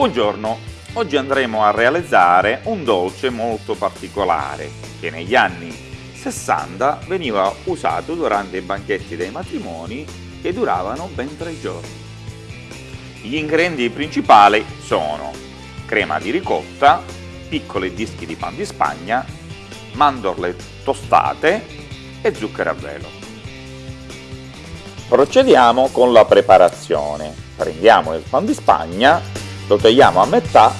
Buongiorno, oggi andremo a realizzare un dolce molto particolare che negli anni 60 veniva usato durante i banchetti dei matrimoni che duravano ben tre giorni. Gli ingredienti principali sono crema di ricotta, piccoli dischi di pan di spagna, mandorle tostate e zucchero a velo. Procediamo con la preparazione. Prendiamo il pan di spagna lo tagliamo a metà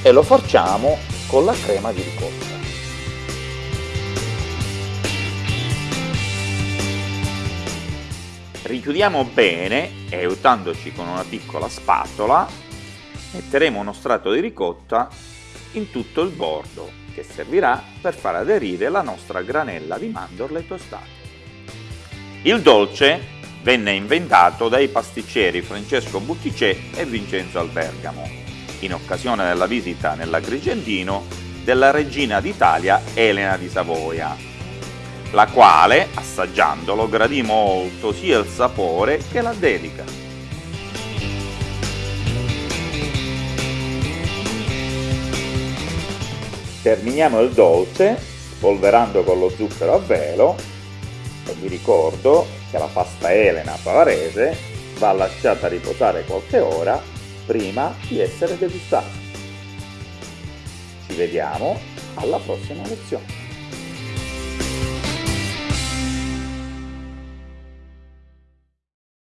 e lo facciamo con la crema di ricotta. Richiudiamo bene e aiutandoci con una piccola spatola metteremo uno strato di ricotta in tutto il bordo che servirà per far aderire la nostra granella di mandorle tostate. Il dolce venne inventato dai pasticceri Francesco Butticè e Vincenzo Albergamo, in occasione della visita nell'Agrigentino della regina d'Italia Elena di Savoia, la quale, assaggiandolo, gradì molto sia il sapore che la dedica. Terminiamo il dolce spolverando con lo zucchero a velo e vi ricordo che la pasta Elena bavarese va lasciata riposare qualche ora prima di essere degustata. Ci vediamo alla prossima lezione.